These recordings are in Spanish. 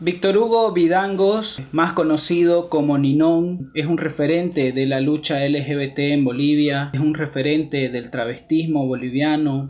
Víctor Hugo Vidangos, más conocido como Ninón, es un referente de la lucha LGBT en Bolivia, es un referente del travestismo boliviano.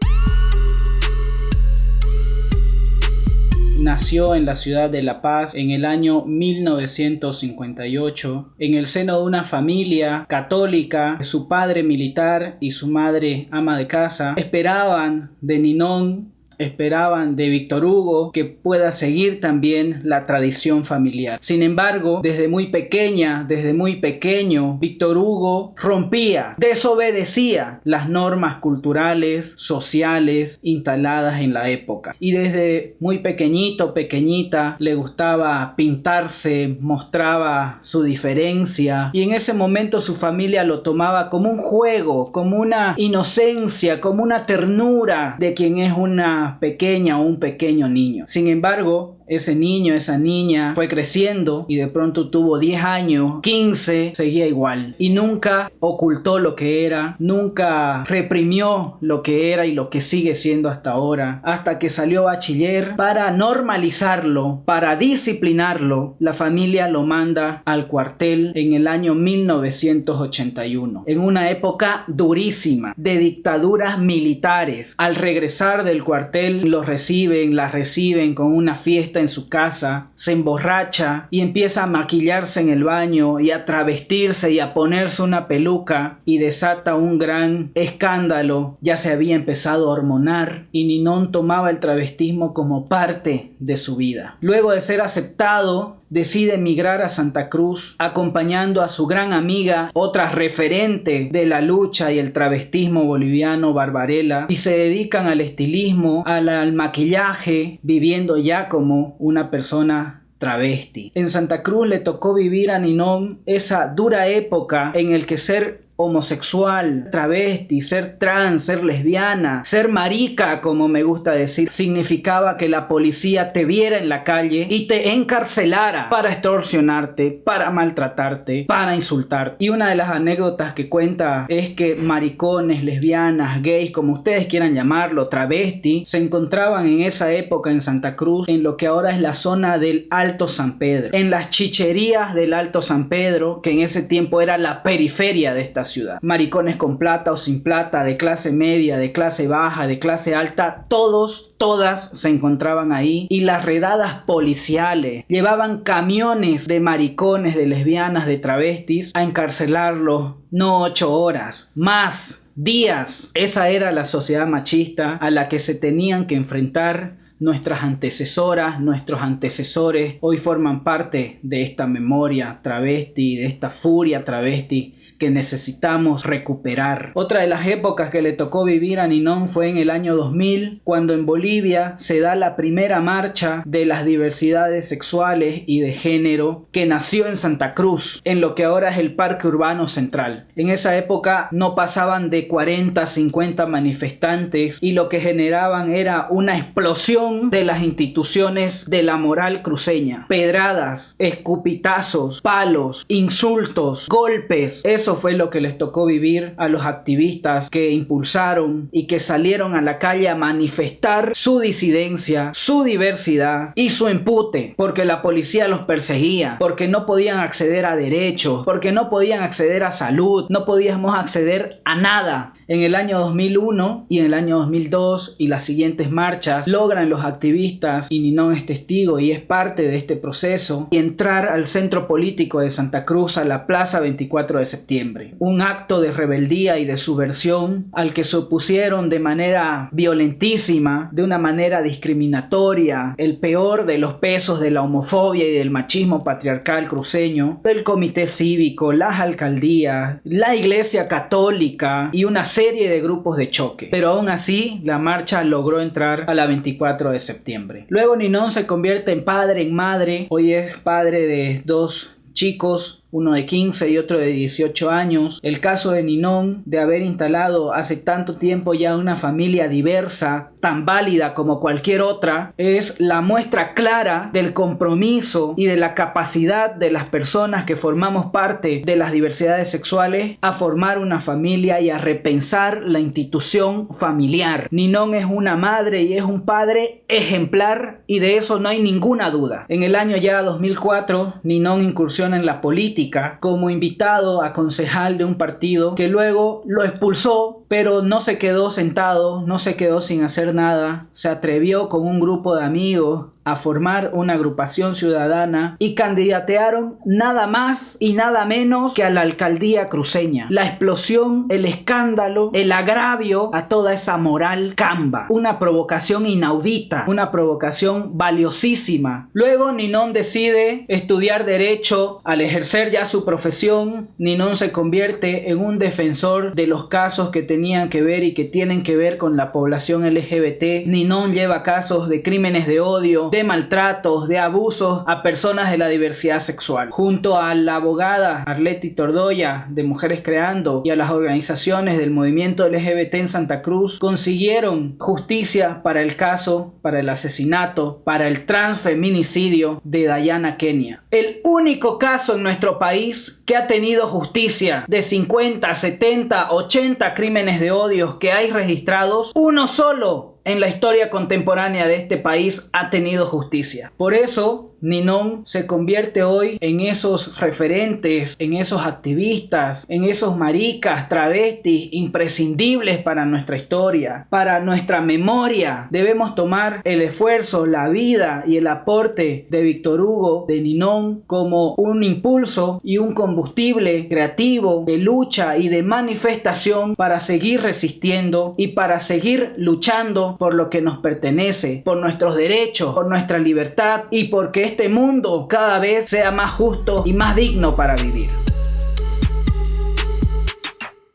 Nació en la ciudad de La Paz en el año 1958 en el seno de una familia católica. Su padre militar y su madre ama de casa esperaban de Ninón esperaban de Víctor Hugo que pueda seguir también la tradición familiar. Sin embargo, desde muy pequeña, desde muy pequeño, Víctor Hugo rompía, desobedecía las normas culturales, sociales instaladas en la época. Y desde muy pequeñito, pequeñita, le gustaba pintarse, mostraba su diferencia y en ese momento su familia lo tomaba como un juego, como una inocencia, como una ternura de quien es una pequeña o un pequeño niño. Sin embargo, ese niño, esa niña fue creciendo y de pronto tuvo 10 años, 15, seguía igual. Y nunca ocultó lo que era, nunca reprimió lo que era y lo que sigue siendo hasta ahora, hasta que salió bachiller para normalizarlo, para disciplinarlo, la familia lo manda al cuartel en el año 1981, en una época durísima de dictaduras militares. Al regresar del cuartel lo reciben, la reciben con una fiesta en su casa, se emborracha y empieza a maquillarse en el baño y a travestirse y a ponerse una peluca y desata un gran escándalo. Ya se había empezado a hormonar y Ninón tomaba el travestismo como parte de su vida. Luego de ser aceptado, decide emigrar a Santa Cruz acompañando a su gran amiga, otra referente de la lucha y el travestismo boliviano, Barbarella, y se dedican al estilismo, al, maquillaje, viviendo ya como una persona travesti. En Santa Cruz le tocó vivir a Ninón esa dura época en el que ser homosexual, travesti, ser trans, ser lesbiana, ser marica, como me gusta decir, significaba que la policía te viera en la calle y te encarcelara para extorsionarte, para maltratarte, para insultarte. Y una de las anécdotas que cuenta es que maricones, lesbianas, gays, como ustedes quieran llamarlo, travesti, se encontraban en esa época en Santa Cruz, en lo que ahora es la zona del Alto San Pedro, en las chicherías del Alto San Pedro, que en ese tiempo era la periferia de esta ciudad. Maricones con plata o sin plata, de clase media, de clase baja, de clase alta, todos, todas se encontraban ahí y las redadas policiales llevaban camiones de maricones, de lesbianas, de travestis a encarcelarlos, no ocho horas, más días. Esa era la sociedad machista a la que se tenían que enfrentar nuestras antecesoras, nuestros antecesores, hoy forman parte de esta memoria travesti, de esta furia travesti que necesitamos recuperar. Otra de las épocas que le tocó vivir a Ninón fue en el año 2000, cuando en Bolivia se da la primera marcha de las diversidades sexuales y de género que nació en Santa Cruz, en lo que ahora es el Parque Urbano Central. En esa época no pasaban de 40 50 manifestantes y lo que generaban era una explosión de las instituciones de la moral cruceña. Pedradas, escupitazos, palos, insultos, golpes. Eso fue lo que les tocó vivir a los activistas que impulsaron y que salieron a la calle a manifestar su disidencia, su diversidad y su empute, porque la policía los perseguía, porque no podían acceder a derechos, porque no podían acceder a salud, no podíamos acceder a nada. En el año 2001 y en el año 2002 y las siguientes marchas logran los activistas, y Ninón es testigo y es parte de este proceso, entrar al centro político de Santa Cruz a la Plaza 24 de septiembre. Un acto de rebeldía y de subversión al que se opusieron de manera violentísima, de una manera discriminatoria, el peor de los pesos de la homofobia y del machismo patriarcal cruceño, el comité cívico, las alcaldías, la iglesia católica y una serie de grupos de choque, pero aún así la marcha logró entrar a la 24 de septiembre. Luego Ninón se convierte en padre, en madre, hoy es padre de dos chicos uno de 15 y otro de 18 años. El caso de Ninón, de haber instalado hace tanto tiempo ya una familia diversa, tan válida como cualquier otra, es la muestra clara del compromiso y de la capacidad de las personas que formamos parte de las diversidades sexuales a formar una familia y a repensar la institución familiar. Ninón es una madre y es un padre ejemplar y de eso no hay ninguna duda. En el año ya 2004, Ninón incursiona en la política como invitado a concejal de un partido que luego lo expulsó, pero no se quedó sentado, no se quedó sin hacer nada, se atrevió con un grupo de amigos a formar una agrupación ciudadana y candidatearon nada más y nada menos que a la alcaldía cruceña. La explosión, el escándalo, el agravio a toda esa moral camba. Una provocación inaudita, una provocación valiosísima. Luego Ninón decide estudiar derecho. Al ejercer ya su profesión, Ninón se convierte en un defensor de los casos que tenían que ver y que tienen que ver con la población LGBT. Ninón lleva casos de crímenes de odio, de maltratos, de abusos a personas de la diversidad sexual. Junto a la abogada Arleti Tordoya de Mujeres Creando y a las organizaciones del movimiento LGBT en Santa Cruz consiguieron justicia para el caso, para el asesinato, para el transfeminicidio de Dayana Kenia. El único caso en nuestro país que ha tenido justicia de 50, 70, 80 crímenes de odio que hay registrados, uno solo en la historia contemporánea de este país ha tenido justicia. Por eso, Ninón se convierte hoy en esos referentes, en esos activistas, en esos maricas, travestis imprescindibles para nuestra historia, para nuestra memoria. Debemos tomar el esfuerzo, la vida y el aporte de Víctor Hugo, de Ninón, como un impulso y un combustible creativo de lucha y de manifestación para seguir resistiendo y para seguir luchando por lo que nos pertenece, por nuestros derechos, por nuestra libertad y porque este mundo cada vez sea más justo y más digno para vivir.